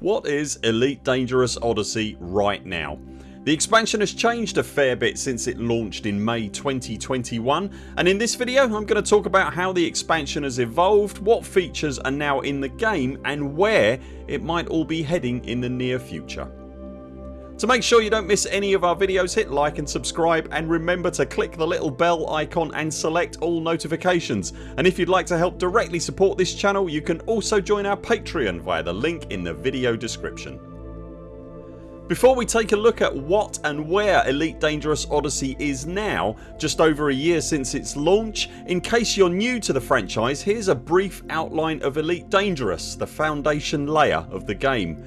What is Elite Dangerous Odyssey right now? The expansion has changed a fair bit since it launched in May 2021 and in this video I'm going to talk about how the expansion has evolved, what features are now in the game and where it might all be heading in the near future. To make sure you don't miss any of our videos hit like and subscribe and remember to click the little bell icon and select all notifications and if you'd like to help directly support this channel you can also join our Patreon via the link in the video description. Before we take a look at what and where Elite Dangerous Odyssey is now just over a year since its launch, in case you're new to the franchise here's a brief outline of Elite Dangerous, the foundation layer of the game.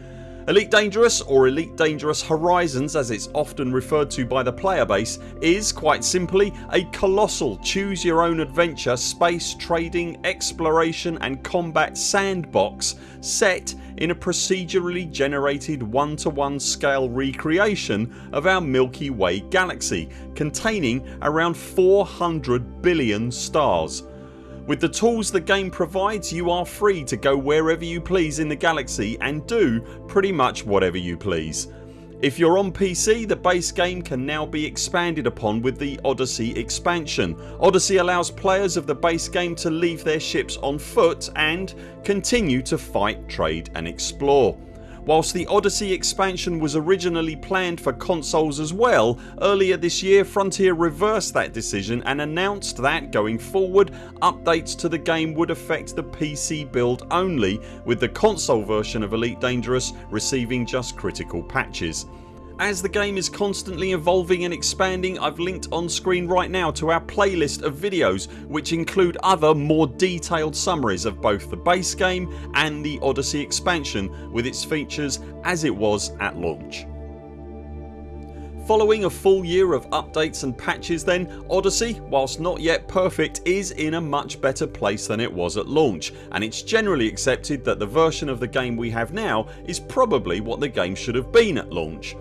Elite Dangerous or Elite Dangerous Horizons as it's often referred to by the player base is quite simply a colossal choose your own adventure space trading exploration and combat sandbox set in a procedurally generated one to one scale recreation of our Milky Way galaxy containing around 400 billion stars with the tools the game provides you are free to go wherever you please in the galaxy and do pretty much whatever you please. If you're on PC the base game can now be expanded upon with the Odyssey expansion. Odyssey allows players of the base game to leave their ships on foot and continue to fight, trade and explore. Whilst the Odyssey expansion was originally planned for consoles as well earlier this year Frontier reversed that decision and announced that going forward updates to the game would affect the PC build only with the console version of Elite Dangerous receiving just critical patches. As the game is constantly evolving and expanding I've linked on screen right now to our playlist of videos which include other more detailed summaries of both the base game and the Odyssey expansion with its features as it was at launch. Following a full year of updates and patches then Odyssey whilst not yet perfect is in a much better place than it was at launch and it's generally accepted that the version of the game we have now is probably what the game should have been at launch.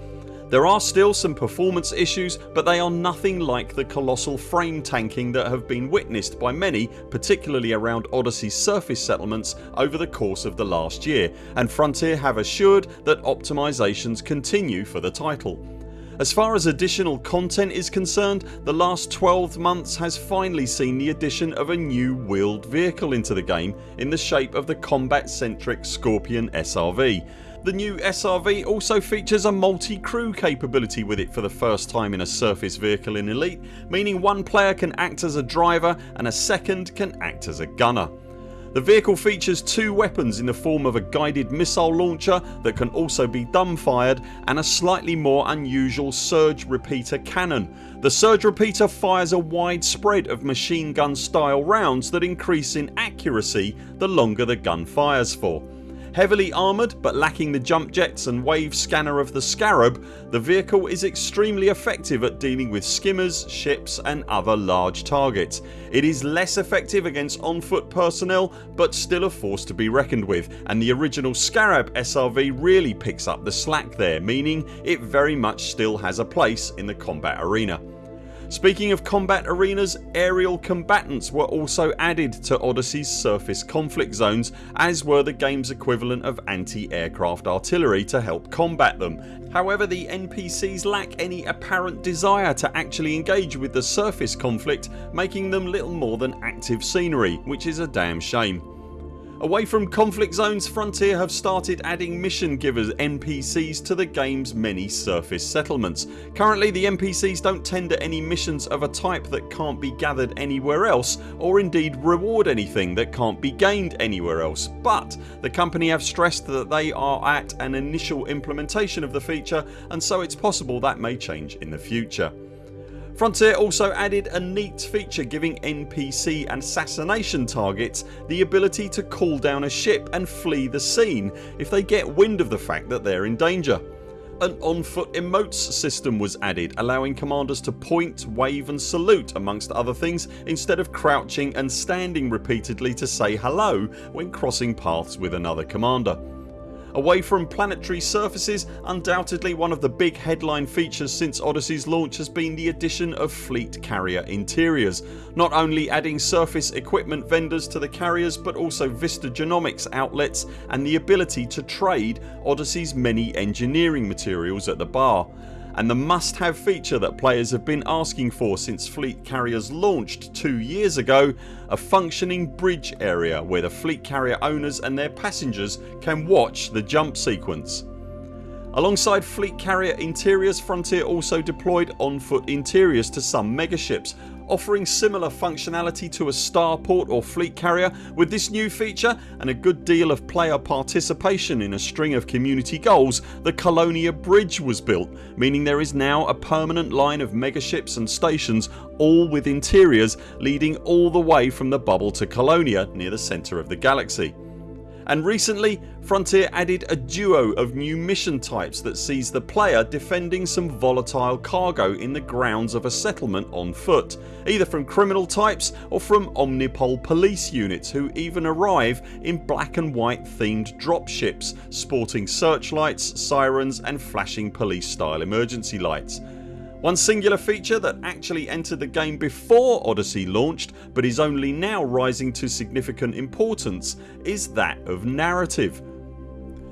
There are still some performance issues but they are nothing like the colossal frame tanking that have been witnessed by many particularly around Odyssey's surface settlements over the course of the last year and Frontier have assured that optimisations continue for the title. As far as additional content is concerned the last 12 months has finally seen the addition of a new wheeled vehicle into the game in the shape of the combat centric Scorpion SRV the new SRV also features a multi-crew capability with it for the first time in a surface vehicle in Elite meaning one player can act as a driver and a second can act as a gunner. The vehicle features two weapons in the form of a guided missile launcher that can also be dumbfired and a slightly more unusual surge repeater cannon. The surge repeater fires a wide spread of machine gun style rounds that increase in accuracy the longer the gun fires for. Heavily armoured but lacking the jump jets and wave scanner of the Scarab the vehicle is extremely effective at dealing with skimmers, ships and other large targets. It is less effective against on foot personnel but still a force to be reckoned with and the original Scarab SRV really picks up the slack there meaning it very much still has a place in the combat arena. Speaking of combat arenas aerial combatants were also added to Odyssey's surface conflict zones as were the games equivalent of anti-aircraft artillery to help combat them. However the NPCs lack any apparent desire to actually engage with the surface conflict making them little more than active scenery which is a damn shame. Away from conflict zones Frontier have started adding mission givers NPCs to the games many surface settlements. Currently the NPCs don't tender any missions of a type that can't be gathered anywhere else or indeed reward anything that can't be gained anywhere else but the company have stressed that they are at an initial implementation of the feature and so it's possible that may change in the future. Frontier also added a neat feature giving NPC and assassination targets the ability to call down a ship and flee the scene if they get wind of the fact that they're in danger. An on foot emotes system was added allowing commanders to point, wave and salute amongst other things instead of crouching and standing repeatedly to say hello when crossing paths with another commander. Away from planetary surfaces undoubtedly one of the big headline features since Odyssey's launch has been the addition of fleet carrier interiors. Not only adding surface equipment vendors to the carriers but also Vista Genomics outlets and the ability to trade Odyssey's many engineering materials at the bar and the must have feature that players have been asking for since fleet carriers launched 2 years ago a functioning bridge area where the fleet carrier owners and their passengers can watch the jump sequence. Alongside fleet carrier interiors Frontier also deployed on foot interiors to some megaships offering similar functionality to a starport or fleet carrier with this new feature and a good deal of player participation in a string of community goals the Colonia Bridge was built meaning there is now a permanent line of megaships and stations all with interiors leading all the way from the bubble to Colonia near the centre of the galaxy and recently Frontier added a duo of new mission types that sees the player defending some volatile cargo in the grounds of a settlement on foot either from criminal types or from Omnipol police units who even arrive in black and white themed dropships sporting searchlights, sirens and flashing police style emergency lights. One singular feature that actually entered the game before Odyssey launched but is only now rising to significant importance is that of narrative.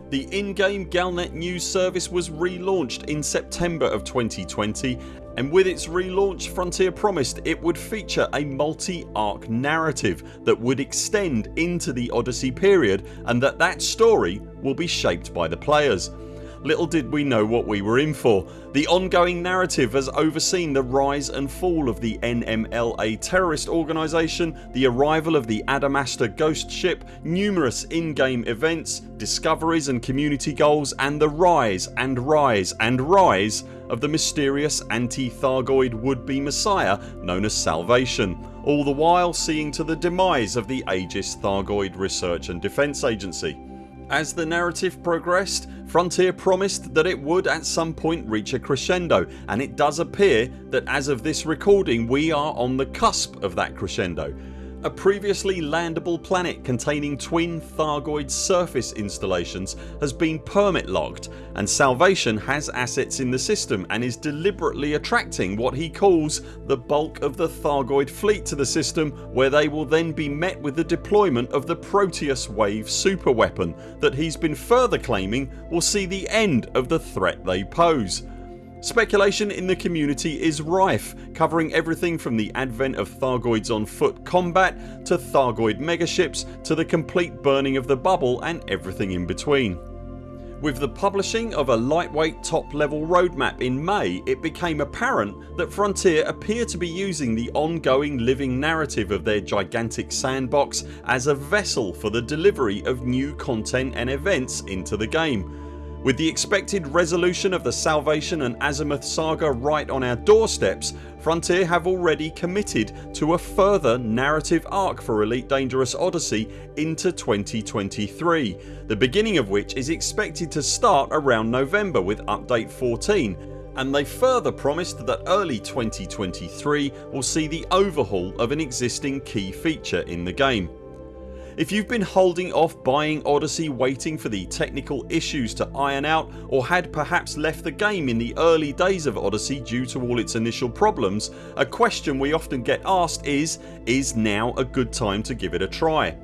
The in-game Galnet news service was relaunched in September of 2020 and with its relaunch Frontier promised it would feature a multi-arc narrative that would extend into the Odyssey period and that that story will be shaped by the players. Little did we know what we were in for. The ongoing narrative has overseen the rise and fall of the NMLA terrorist organisation, the arrival of the Adamastor ghost ship, numerous in-game events, discoveries and community goals and the rise and rise and rise of the mysterious anti-Thargoid would-be messiah known as Salvation all the while seeing to the demise of the Aegis Thargoid Research and Defence Agency. As the narrative progressed Frontier promised that it would at some point reach a crescendo and it does appear that as of this recording we are on the cusp of that crescendo a previously landable planet containing twin Thargoid surface installations has been permit locked and Salvation has assets in the system and is deliberately attracting what he calls the bulk of the Thargoid fleet to the system where they will then be met with the deployment of the Proteus Wave superweapon that he's been further claiming will see the end of the threat they pose. Speculation in the community is rife covering everything from the advent of Thargoids on foot combat to Thargoid megaships to the complete burning of the bubble and everything in between. With the publishing of a lightweight top level roadmap in May it became apparent that Frontier appear to be using the ongoing living narrative of their gigantic sandbox as a vessel for the delivery of new content and events into the game with the expected resolution of the Salvation and Azimuth saga right on our doorsteps Frontier have already committed to a further narrative arc for Elite Dangerous Odyssey into 2023 the beginning of which is expected to start around November with update 14 and they further promised that early 2023 will see the overhaul of an existing key feature in the game. If you've been holding off buying Odyssey waiting for the technical issues to iron out or had perhaps left the game in the early days of Odyssey due to all its initial problems a question we often get asked is is now a good time to give it a try?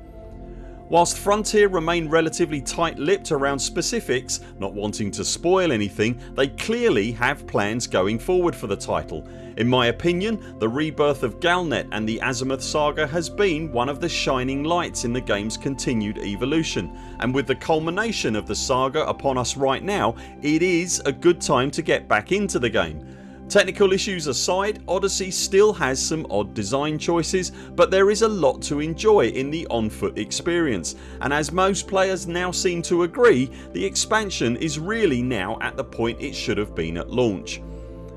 Whilst Frontier remain relatively tight lipped around specifics not wanting to spoil anything they clearly have plans going forward for the title. In my opinion the rebirth of Galnet and the Azimuth saga has been one of the shining lights in the games continued evolution and with the culmination of the saga upon us right now it is a good time to get back into the game. Technical issues aside Odyssey still has some odd design choices but there is a lot to enjoy in the on foot experience and as most players now seem to agree the expansion is really now at the point it should have been at launch.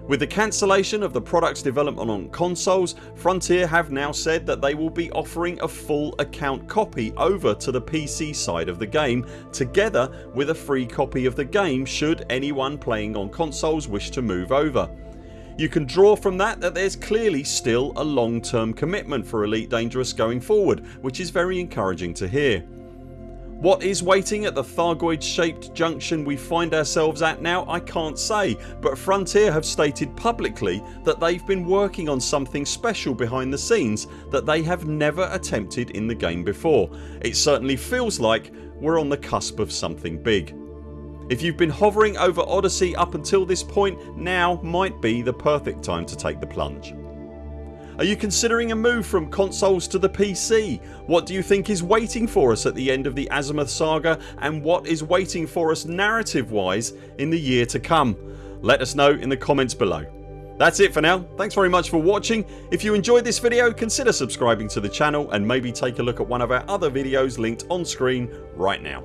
With the cancellation of the products development on consoles Frontier have now said that they will be offering a full account copy over to the PC side of the game together with a free copy of the game should anyone playing on consoles wish to move over. You can draw from that that there's clearly still a long term commitment for Elite Dangerous going forward which is very encouraging to hear. What is waiting at the Thargoid shaped junction we find ourselves at now I can't say but Frontier have stated publicly that they've been working on something special behind the scenes that they have never attempted in the game before. It certainly feels like we're on the cusp of something big. If you've been hovering over Odyssey up until this point now might be the perfect time to take the plunge. Are you considering a move from consoles to the PC? What do you think is waiting for us at the end of the Azimuth saga and what is waiting for us narrative wise in the year to come? Let us know in the comments below. That's it for now. Thanks very much for watching. If you enjoyed this video consider subscribing to the channel and maybe take a look at one of our other videos linked on screen right now.